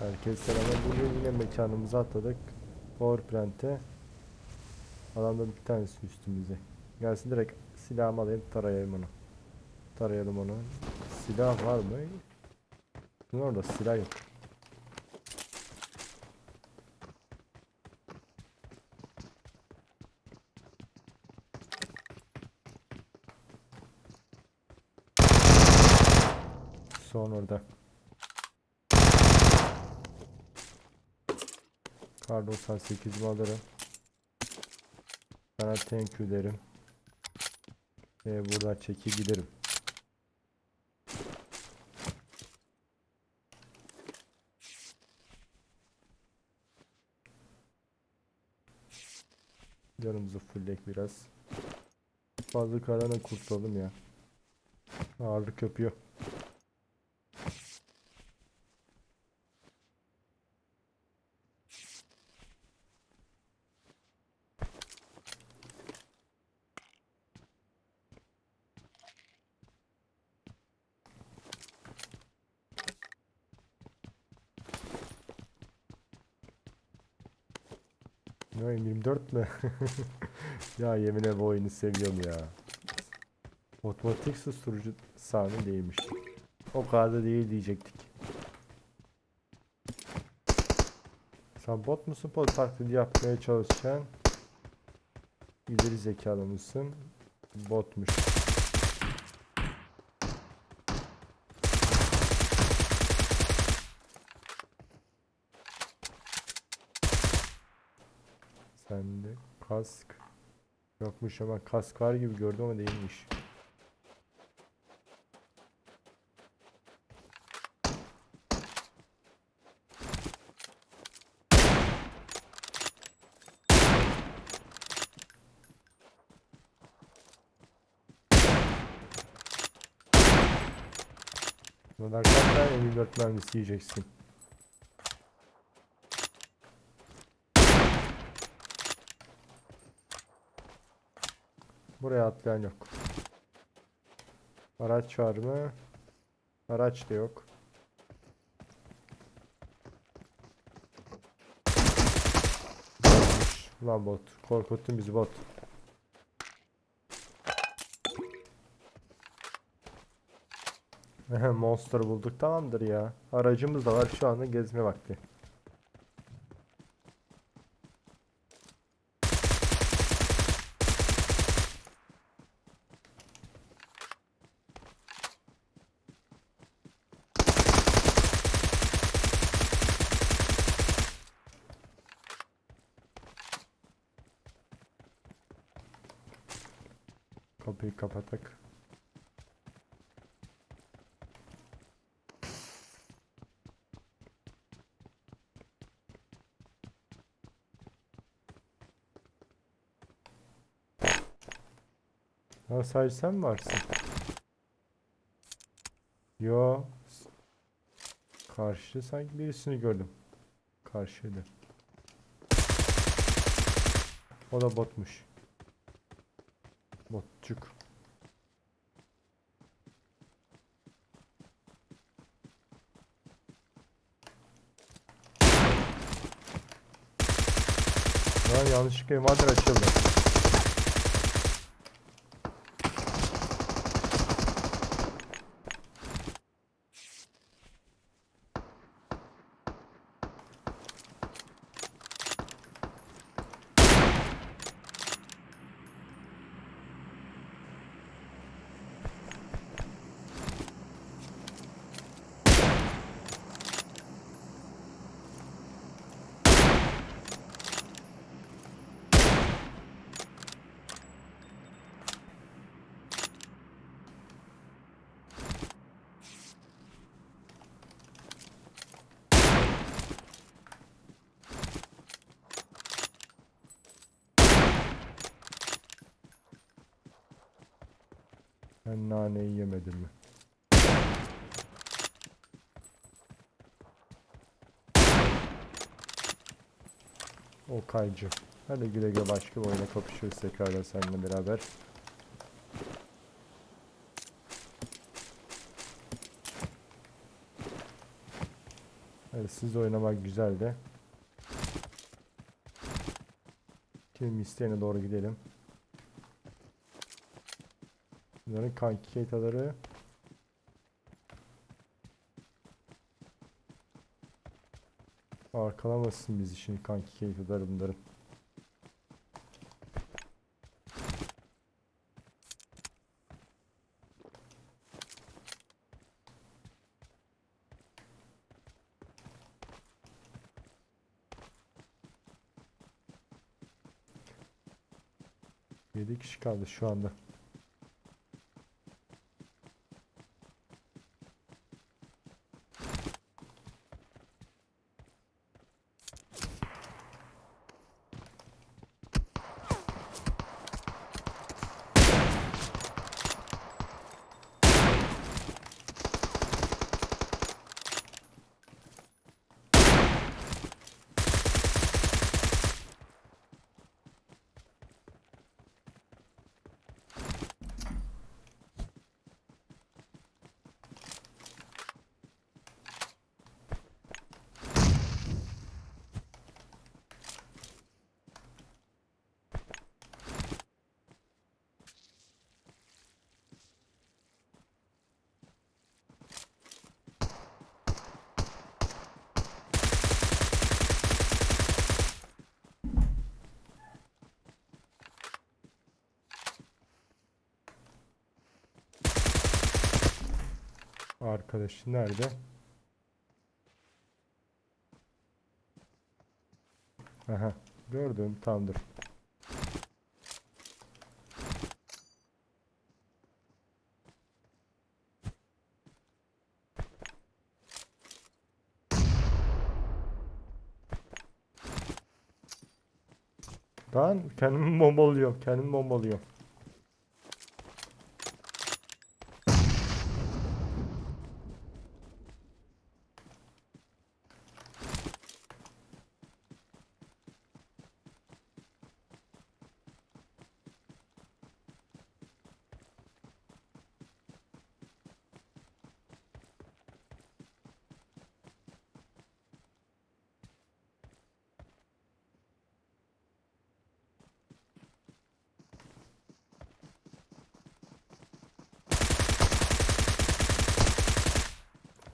Herkes selamlar. Bugün yine mekanımıza atladık. Power Plant'e. Adamda bir tanesi üstümüze. Gelsin direkt silahımı alayım tarayayım onu. Tarayalım onu. Silah var mı? Bunun orada silah yok. Son orada. Kar 98'imi alırım. Sana thank you derim. Ve buradan çekip giderim. Canımızı fulllek biraz. Fazla karana kurtulalım ya. Ağırlık yapıyor. Ne oyun 24 mü? ya yemin bu oyunu seviyorum ya. Otomatik susturucu sahne değilmiş. O kadar da değil diyecektik. Sen bot musun? Bot taklidi yapmaya çalışan ileri zekalı mısın? Botmuş. Sende kask yokmuş ama kask var gibi gördüm ama değilmiş. Bunlar kaç tane M24 mermisi yiyeceksin? Buraya atlayan yok. Araç var mı? Araç da yok. Lan bot. Korkuttun bizi bot. Monster bulduk tamamdır ya. Aracımız da var şu anda gezme vakti. Kapıyı kapatak. Ha sadece sen mi varsın? Yo. Karşı sanki birisini gördüm. Karşıydı. O da botmuş. Botçuk. Lan yanlışlıkla envanter açıldı. Ben naneyi yemedim mi? O kaycı. Hadi güle güle başka bir oyuna kapışırız tekrardan seninle beraber. Evet, siz oynamak güzeldi. Kim isteyene doğru gidelim. Bunların kanki keytaları Arkalamasın bizi şimdi kanki keytaları bunların. Kişi kaldı şu anda. Arkadaş nerede? Aha gördüm tamamdır. Ben kendimi bombalıyorum. Kendimi bombalıyorum.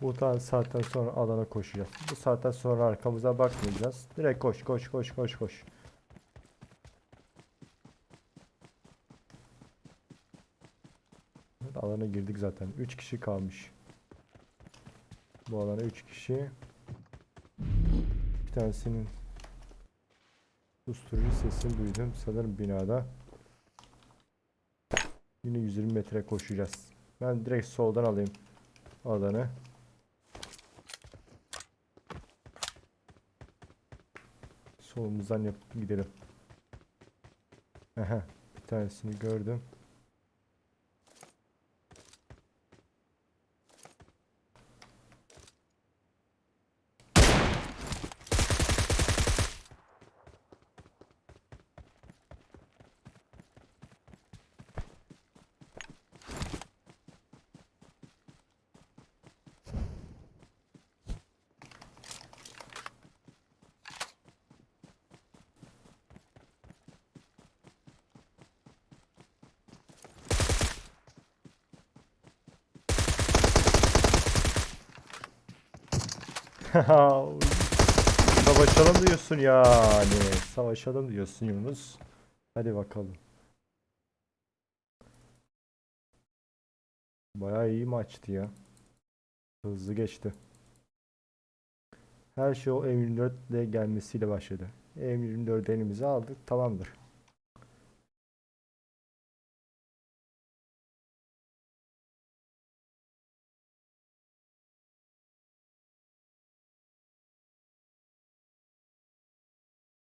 Bu saatten sonra alana koşacağız. Bu saatten sonra arkamıza bakmayacağız. Direkt koş koş koş koş koş. Alana girdik zaten. 3 kişi kalmış. Bu alana 3 kişi. Bir tanesinin susturucu sesini duydum. Sanırım binada. Yine 120 metre koşacağız. Ben direkt soldan alayım alanı. Solumuzdan yapıp gidelim. Aha, bir tanesini gördüm. Savaşalım diyorsun yani. Savaşalım diyorsun Yunus. Hadi bakalım. Bayağı iyi maçtı ya. Hızlı geçti. Her şey o M24 ile gelmesiyle başladı. M24 elimize aldık. Tamamdır.